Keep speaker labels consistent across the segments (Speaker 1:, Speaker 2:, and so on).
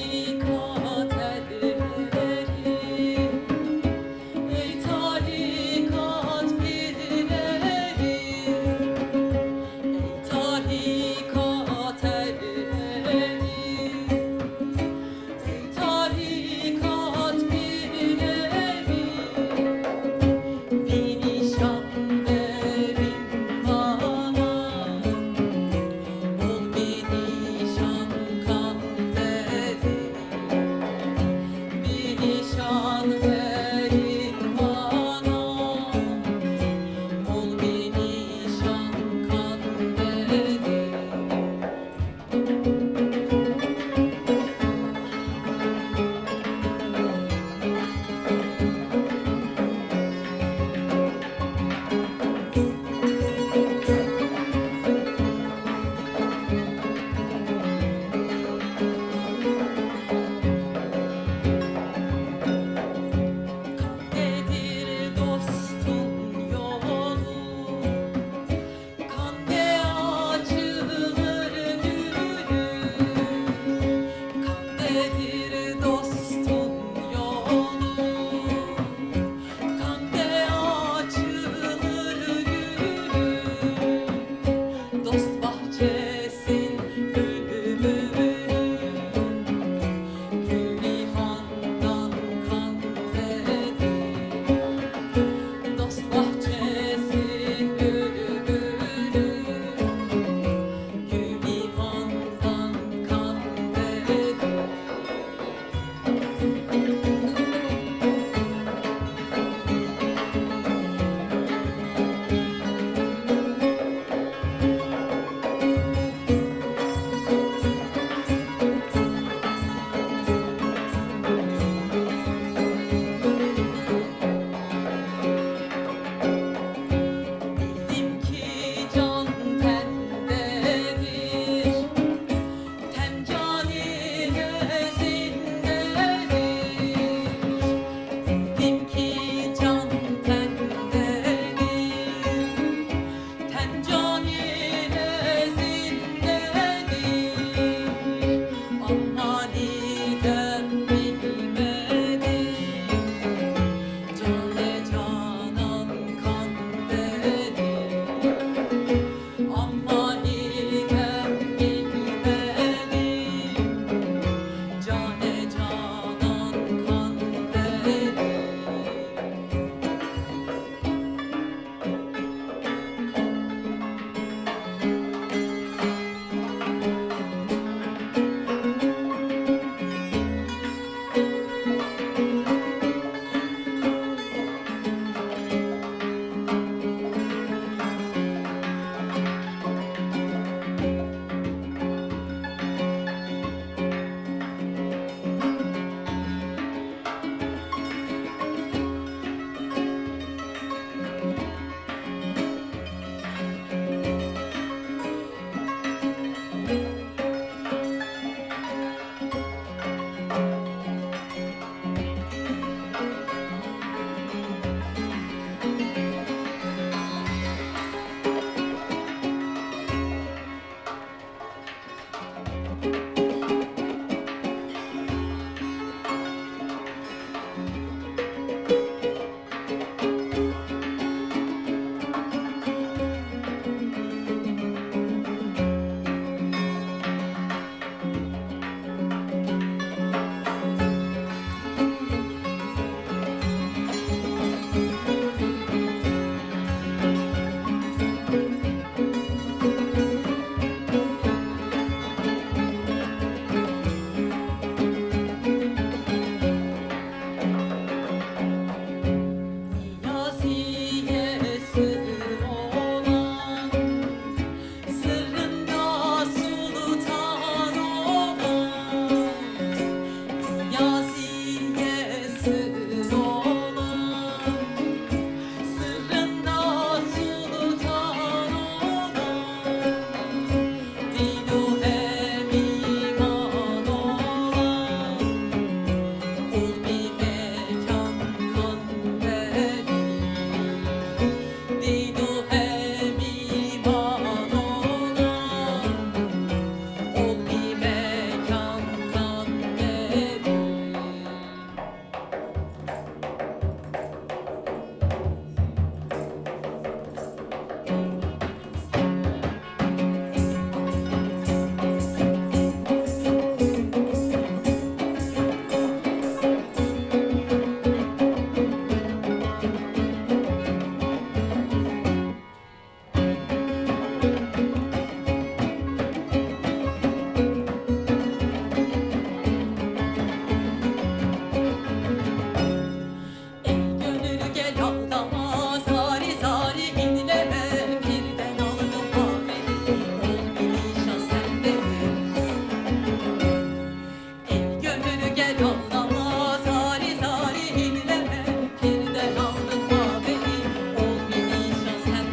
Speaker 1: you.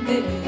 Speaker 1: baby.